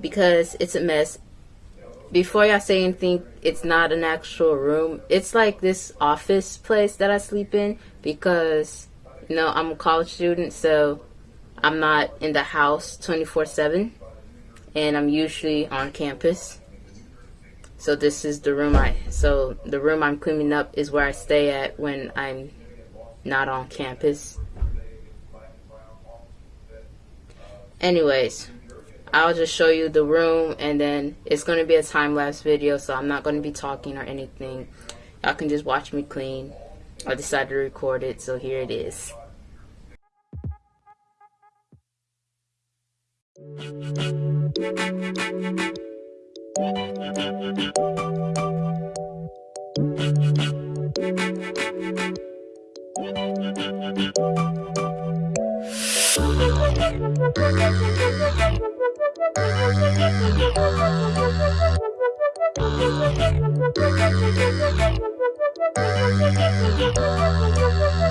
because it's a mess. Before y'all say anything, it's not an actual room. It's like this office place that I sleep in because, you know, I'm a college student, so I'm not in the house 24 7 and I'm usually on campus. So this is the room I so the room I'm cleaning up is where I stay at when I'm not on campus. Anyways, I'll just show you the room and then it's going to be a time-lapse video so I'm not going to be talking or anything. Y'all can just watch me clean. I decided to record it so here it is. Thank you.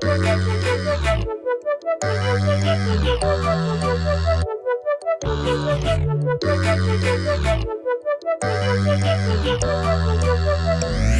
Thank Thank you.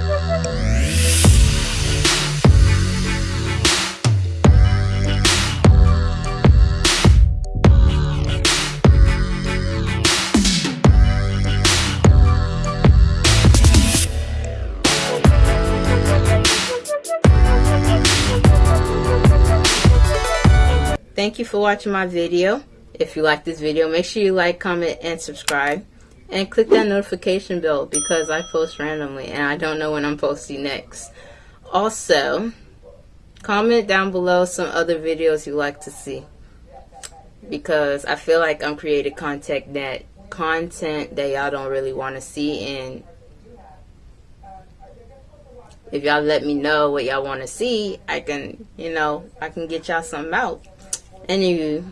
Thank you for watching my video. If you like this video, make sure you like, comment, and subscribe. And click that notification bell because I post randomly and I don't know when I'm posting next. Also, comment down below some other videos you like to see. Because I feel like I'm creating content that content that y'all don't really want to see and if y'all let me know what y'all want to see, I can, you know, I can get y'all something out. Anywho,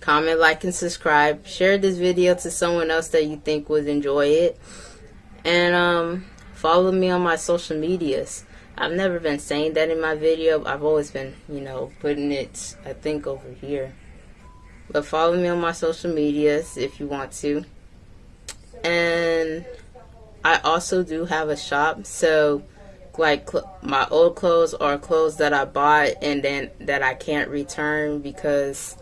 comment, like, and subscribe. Share this video to someone else that you think would enjoy it. And um, follow me on my social medias. I've never been saying that in my video. I've always been, you know, putting it, I think, over here. But follow me on my social medias if you want to. And I also do have a shop. So like my old clothes or clothes that I bought and then that I can't return because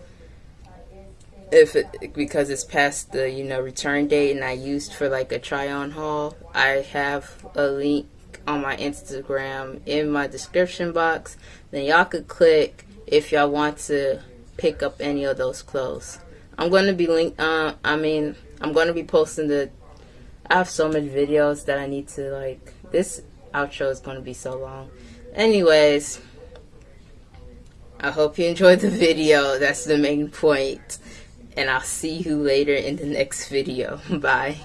if it, because it's past the you know return date and I used for like a try on haul I have a link on my Instagram in my description box. Then y'all could click if y'all want to pick up any of those clothes. I'm going to be link uh, I mean I'm going to be posting the I have so many videos that I need to like this outro is going to be so long. Anyways, I hope you enjoyed the video. That's the main point. And I'll see you later in the next video. Bye.